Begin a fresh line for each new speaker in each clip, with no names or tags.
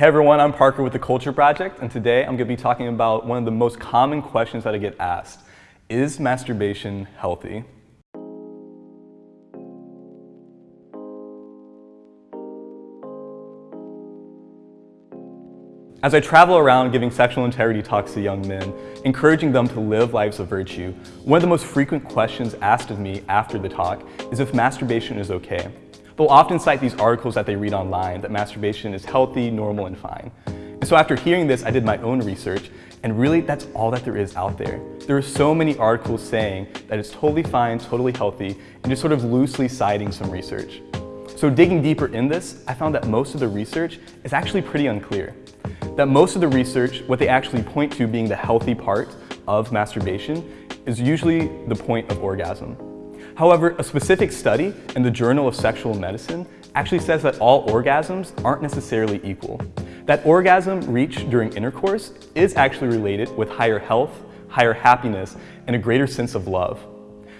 Hey everyone, I'm Parker with the Culture Project, and today I'm going to be talking about one of the most common questions that I get asked. Is masturbation healthy? As I travel around giving sexual integrity talks to young men, encouraging them to live lives of virtue, one of the most frequent questions asked of me after the talk is if masturbation is okay. They'll often cite these articles that they read online that masturbation is healthy, normal, and fine. And so after hearing this, I did my own research, and really that's all that there is out there. There are so many articles saying that it's totally fine, totally healthy, and just sort of loosely citing some research. So digging deeper in this, I found that most of the research is actually pretty unclear that most of the research, what they actually point to being the healthy part of masturbation, is usually the point of orgasm. However, a specific study in the Journal of Sexual Medicine actually says that all orgasms aren't necessarily equal. That orgasm reached during intercourse is actually related with higher health, higher happiness, and a greater sense of love.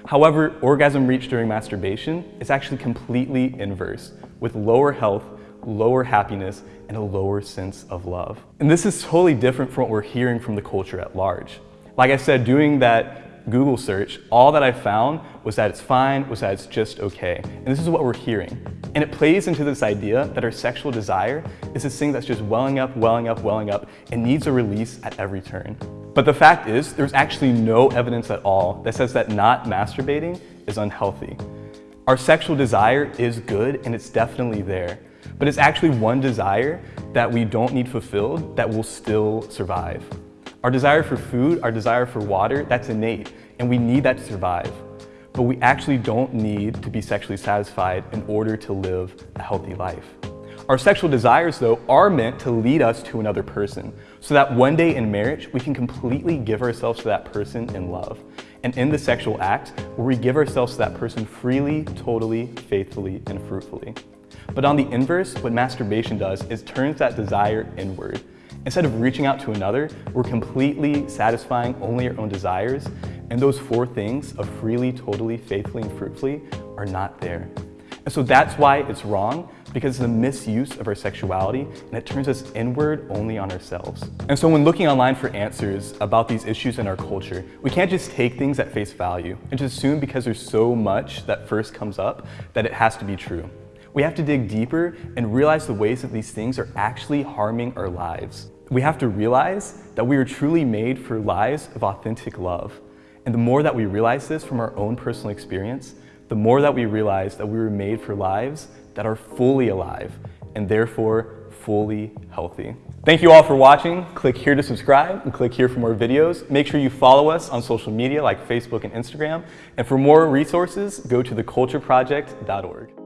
However, orgasm reached during masturbation is actually completely inverse, with lower health, lower happiness, and a lower sense of love. And this is totally different from what we're hearing from the culture at large. Like I said, doing that Google search, all that I found was that it's fine, was that it's just okay. And this is what we're hearing. And it plays into this idea that our sexual desire is this thing that's just welling up, welling up, welling up, and needs a release at every turn. But the fact is, there's actually no evidence at all that says that not masturbating is unhealthy. Our sexual desire is good and it's definitely there. But it's actually one desire that we don't need fulfilled that will still survive. Our desire for food, our desire for water, that's innate, and we need that to survive. But we actually don't need to be sexually satisfied in order to live a healthy life. Our sexual desires, though, are meant to lead us to another person, so that one day in marriage, we can completely give ourselves to that person in love. And in the sexual act, where we give ourselves to that person freely, totally, faithfully, and fruitfully. But on the inverse, what masturbation does is turns that desire inward. Instead of reaching out to another, we're completely satisfying only our own desires, and those four things of freely, totally, faithfully, and fruitfully are not there. And so that's why it's wrong, because it's a misuse of our sexuality, and it turns us inward only on ourselves. And so when looking online for answers about these issues in our culture, we can't just take things at face value and just assume because there's so much that first comes up that it has to be true. We have to dig deeper and realize the ways that these things are actually harming our lives. We have to realize that we are truly made for lives of authentic love. And the more that we realize this from our own personal experience, the more that we realize that we were made for lives that are fully alive and therefore fully healthy. Thank you all for watching. Click here to subscribe and click here for more videos. Make sure you follow us on social media like Facebook and Instagram. And for more resources, go to thecultureproject.org.